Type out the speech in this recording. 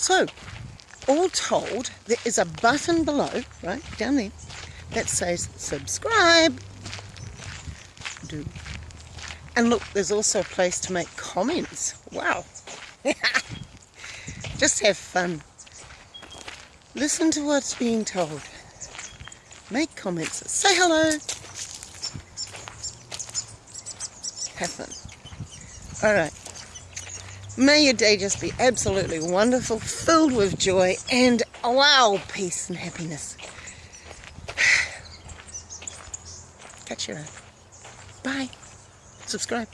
So, all told, there is a button below, right, down there, that says subscribe. Do. And look, there's also a place to make comments. Wow. Just have fun. Listen to what's being told. Make comments. Say hello. Have fun. Alright. May your day just be absolutely wonderful, filled with joy and wow, peace and happiness. Catch you later. Bye. Subscribe.